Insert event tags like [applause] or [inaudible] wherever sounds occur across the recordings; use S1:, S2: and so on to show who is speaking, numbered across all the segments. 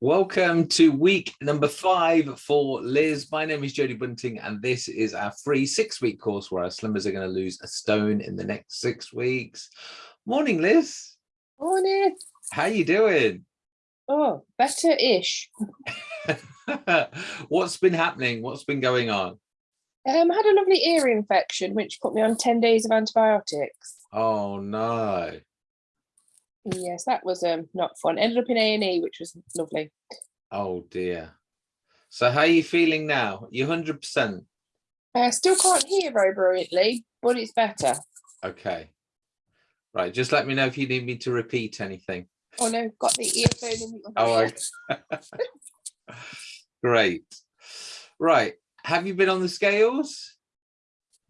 S1: Welcome to week number five for Liz. My name is Jodie Bunting, and this is our free six-week course where our slimmers are going to lose a stone in the next six weeks. Morning, Liz.
S2: Morning.
S1: How you doing?
S2: Oh, better-ish. [laughs]
S1: What's been happening? What's been going on?
S2: Um, I had a lovely ear infection, which put me on 10 days of antibiotics.
S1: Oh, no.
S2: Yes, that was um not fun. Ended up in A&E, which was lovely.
S1: Oh, dear. So how are you feeling now? You 100%?
S2: I still can't hear very brilliantly, but it's better.
S1: Okay. Right, just let me know if you need me to repeat anything.
S2: Oh no, got the earphone in the
S1: Oh, okay. [laughs] Great. Right. Have you been on the scales?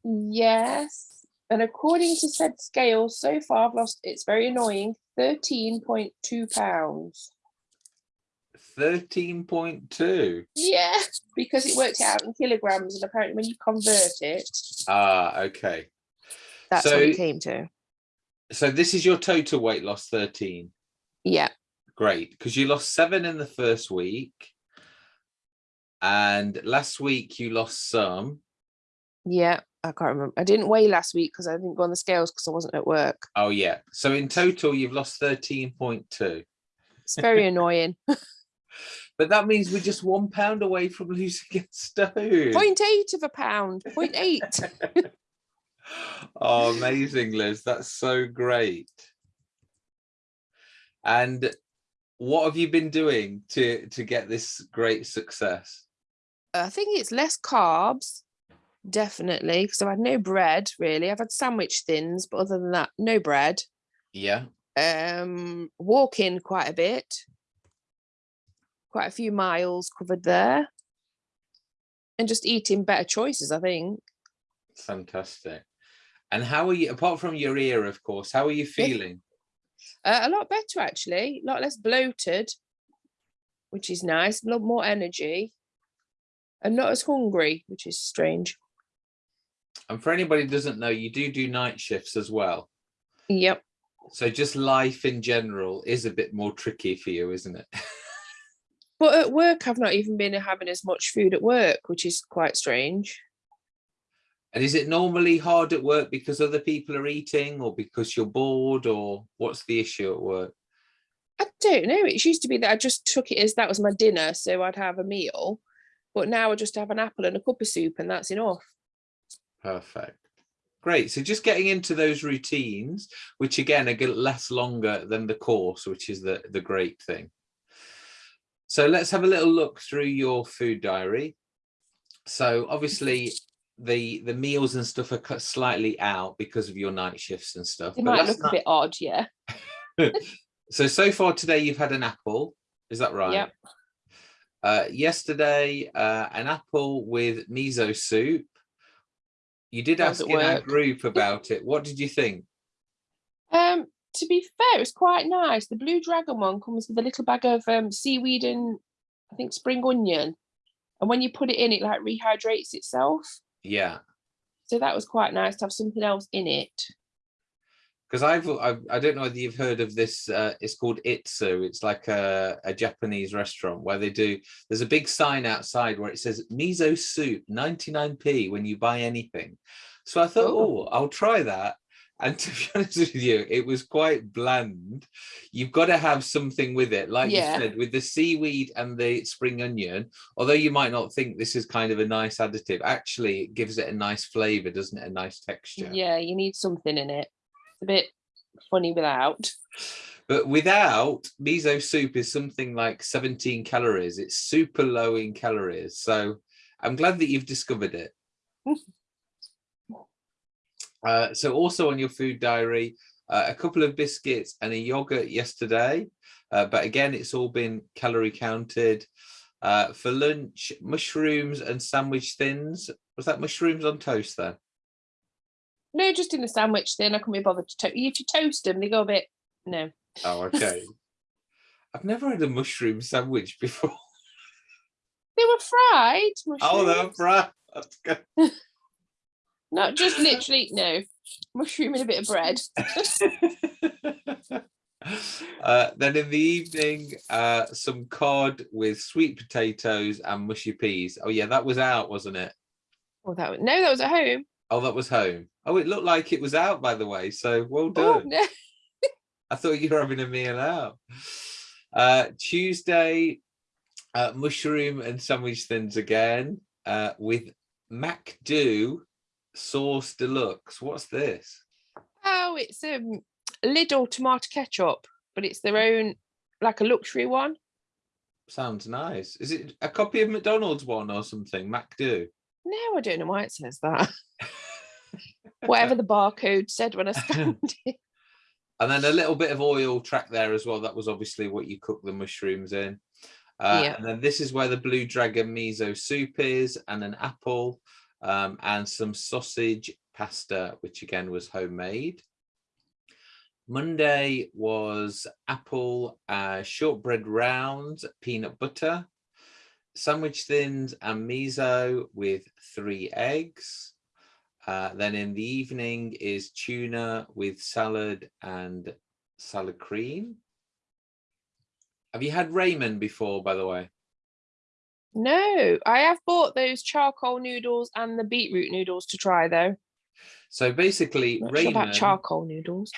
S2: Yes. And according to said scales, so far I've lost, it's very annoying, 13.2 pounds.
S1: 13.2.
S2: Yeah, because it worked out in kilograms and apparently when you convert it,
S1: Ah, okay.
S2: that's
S1: So-
S2: what it came to.
S1: So this is your total weight loss 13.
S2: Yeah,
S1: Great, because you lost seven in the first week. And last week you lost some.
S2: yeah, I can't remember. I didn't weigh last week because I didn't go on the scales because I wasn't at work.
S1: Oh, yeah. So in total, you've lost 13.2.
S2: It's very [laughs] annoying.
S1: But that means we're just one pound away from [laughs] losing a stone.
S2: Point eight of a pound, point eight. [laughs]
S1: oh, amazing, Liz. That's so great. And what have you been doing to to get this great success?
S2: I think it's less carbs, definitely, because I've had no bread really. I've had sandwich thins, but other than that, no bread.
S1: Yeah.
S2: Um, walking quite a bit, quite a few miles covered there, and just eating better choices. I think.
S1: Fantastic. And how are you, apart from your ear, of course, how are you feeling?
S2: Uh, a lot better actually, a lot less bloated, which is nice. A lot more energy, and not as hungry, which is strange.
S1: And for anybody who doesn't know, you do do night shifts as well.
S2: Yep.
S1: So just life in general is a bit more tricky for you, isn't it? [laughs]
S2: But at work, I've not even been having as much food at work, which is quite strange.
S1: And is it normally hard at work because other people are eating or because you're bored or what's the issue at work?
S2: I don't know. It used to be that I just took it as that was my dinner, so I'd have a meal. But now I just have an apple and a cup of soup, and that's enough.
S1: Perfect. Great. So just getting into those routines, which again are less longer than the course, which is the, the great thing. So let's have a little look through your food diary. So obviously the the meals and stuff are cut slightly out because of your night shifts and stuff.
S2: It
S1: but
S2: might look a bit odd, yeah. [laughs]
S1: so so far today you've had an apple is that right
S2: Yep.
S1: uh yesterday uh an apple with miso soup you did
S2: How's
S1: ask in our group about it what did you think
S2: Um, to be fair, it's quite nice. The blue dragon one comes with a little bag of um seaweed and I think spring onion. And when you put it in, it like rehydrates itself.
S1: yeah
S2: So that was quite nice to have something else in it.
S1: Because I've, I've i don't know whether you've heard of this uh it's called itsu it's like a, a japanese restaurant where they do there's a big sign outside where it says miso soup 99p when you buy anything so i thought
S2: Oh.
S1: oh i'll try that and [laughs] to be honest with you it was quite bland you've got to have something with it like
S2: Yeah.
S1: you said with the seaweed and the spring onion although you might not think this is kind of a nice additive actually it gives it a nice flavor doesn't it a nice texture
S2: Yeah, you need something in it. It's a bit funny without.
S1: But without miso soup is something like 17 calories. It's super low in calories. So I'm glad that you've discovered it. [laughs] Uh, so also on your food diary, uh, a couple of biscuits and a yogurt yesterday. Uh, but again, it's all been calorie counted. Uh, for lunch, mushrooms and sandwich thins. Was that mushrooms on toast then?
S2: No, just in the sandwich then I couldn't be bothered to toast. If you toast them, they go a bit no.
S1: Oh, okay. [laughs] I've never had a mushroom sandwich before. [laughs]
S2: They were fried. Mushrooms.
S1: Oh, right. That's good. [laughs]
S2: Not just literally no. Mushroom and a bit of bread.
S1: Uh, then in the evening, uh, some cod with sweet potatoes and mushy peas. Oh yeah, that was out, wasn't it?
S2: Oh, that was, no, that was at home.
S1: Oh, that was home. Oh, it looked like it was out, by the way. So well
S2: Oh,
S1: done.
S2: no. [laughs]
S1: I thought you were having a meal out. Uh, Tuesday, uh, mushroom and sandwich thins again uh, with MacDo sauce deluxe. What's this?
S2: Oh, it's a um Lidl tomato ketchup, but it's their own, like a luxury one.
S1: Sounds nice. Is it a copy of McDonald's one or something? MacDo.
S2: No, I don't know why it says that. [laughs] Whatever the barcode said when I [laughs] scanned it.
S1: And then a little bit of oil track there as well. That was obviously what you cook the mushrooms in. Uh,
S2: Yeah.
S1: And then this is where the Blue Dragon miso soup is and an apple um, and some sausage pasta, which again was homemade. Monday was apple uh, shortbread rounds, peanut butter, sandwich thins and miso with three eggs. Uh, then in the evening is tuna with salad and salad cream. Have you had ramen before, by the way?
S2: No, I have bought those charcoal noodles and the beetroot noodles to try though.
S1: So basically,
S2: Not sure about charcoal noodles.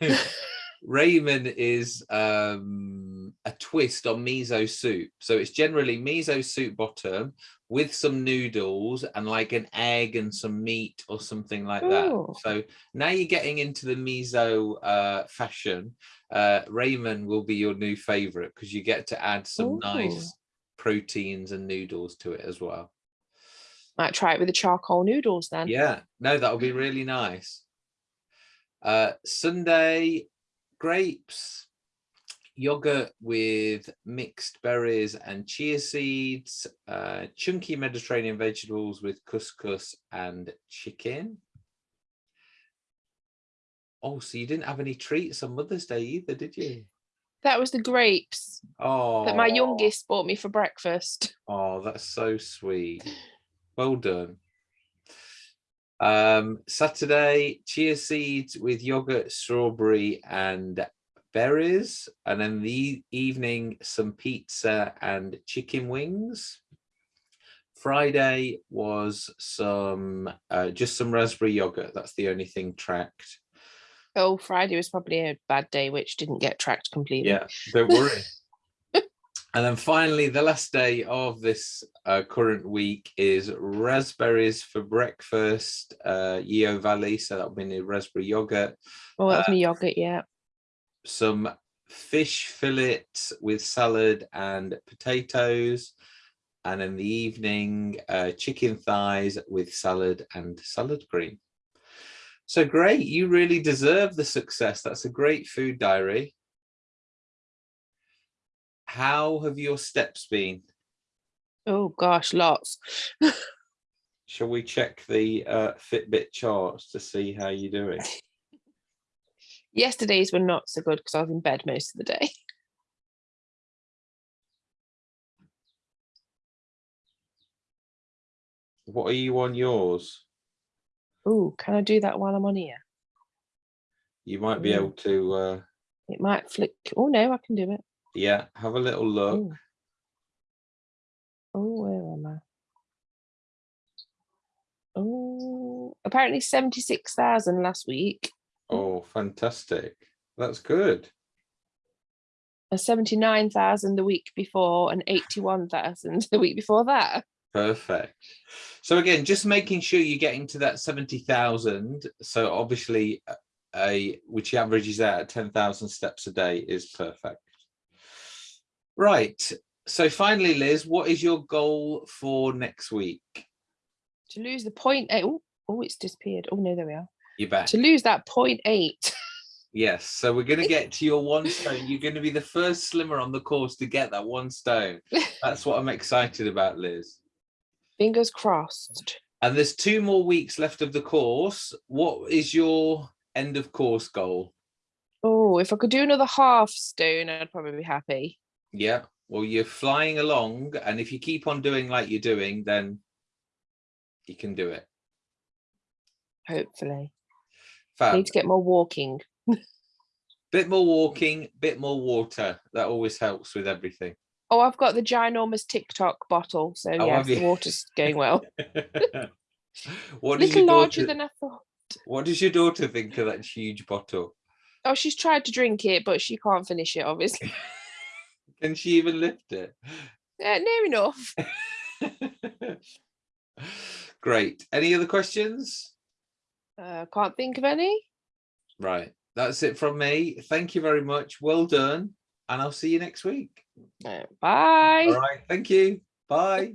S2: [laughs]
S1: ramen is um, a twist on miso soup. So it's generally miso soup bottom with some noodles and like an egg and some meat or something like that. So now you're getting into the miso uh, fashion. Uh, ramen will be your new favorite because you get to add some
S2: Ooh.
S1: nice proteins and noodles to it as well.
S2: Might try it with the charcoal noodles then.
S1: Yeah, no, that'll be really nice. Uh, Sunday, grapes, yogurt with mixed berries and chia seeds, uh, chunky Mediterranean vegetables with couscous and chicken. Oh, so you didn't have any treats on Mother's Day either, did you?
S2: That was the grapes
S1: Oh,
S2: that my youngest bought me for breakfast. [laughs]
S1: Oh, that's so sweet. Well done. Um, Saturday, chia seeds with yogurt, strawberry, and berries. And then the evening, some pizza and chicken wings. Friday was some uh, just some raspberry yogurt. That's the only thing tracked.
S2: Oh, Friday was probably a bad day, which didn't get tracked completely.
S1: Yeah, don't worry. [laughs] and then finally, the last day of this uh, current week is raspberries for breakfast, uh, Yeo Valley. So that'll be the raspberry yogurt,
S2: Oh, that was
S1: Uh,
S2: my yogurt, yeah.
S1: Some fish fillets with salad and potatoes. And in the evening, uh, chicken thighs with salad and salad cream. So great, you really deserve the success. That's a great food diary. How have your steps been?
S2: Oh gosh, lots. [laughs]
S1: Shall we check the uh, Fitbit charts to see how you're doing?
S2: Yesterday's were not so good because I was in bed most of the day. [laughs]
S1: What are you on yours?
S2: Oh, can I do that while I'm on here?
S1: You might be
S2: Mm.
S1: able to, uh,
S2: It might flick. Oh no, I can do it.
S1: yeah, have a little look.
S2: Oh, oh where am I? Oh, apparently 76,000 last week Mm.
S1: Oh, fantastic. That's good.
S2: and 79,000 the week before and 81,000 the week before that.
S1: Perfect. So again, just making sure you're getting to that 70,000. So obviously a- which averages out at 10,000 steps a day is perfect. Right. So finally, Liz, what is your goal for next week?
S2: To lose the point point. Oh, oh, it's disappeared. Oh no, there we are.
S1: You're back.
S2: To lose that point eight. [laughs]
S1: Yes. So we're going [laughs] to get to your one stone. You're going to be the first slimmer on the course to get that one stone. [laughs] That's what I'm excited about, Liz.
S2: Fingers crossed.
S1: And there's two more weeks left of the course. What is your end of course goal?
S2: Oh, if I could do another half stone, I'd probably be happy.
S1: Yeah. Well, you're flying along, and if you keep on doing like you're doing, then you can do it.
S2: Hopefully.
S1: Fab.
S2: Need to get more walking.
S1: Bit more walking, bit more water. That always helps with everything.
S2: Oh, I've got the ginormous TikTok bottle, so
S1: Oh, have
S2: the water's going well. [laughs]
S1: what
S2: Little
S1: your
S2: larger
S1: daughter,
S2: than I thought.
S1: what does your daughter think of that huge bottle?
S2: Oh, she's tried to drink it, but she can't finish it, obviously. [laughs]
S1: Can she even lift it?
S2: Uh, near enough. [laughs]
S1: Great. Any other questions?
S2: Uh, can't think of any.
S1: Right. That's it from me. Thank you very much. Well done. And I'll see you next week.
S2: Bye.
S1: All right. Thank you. Bye.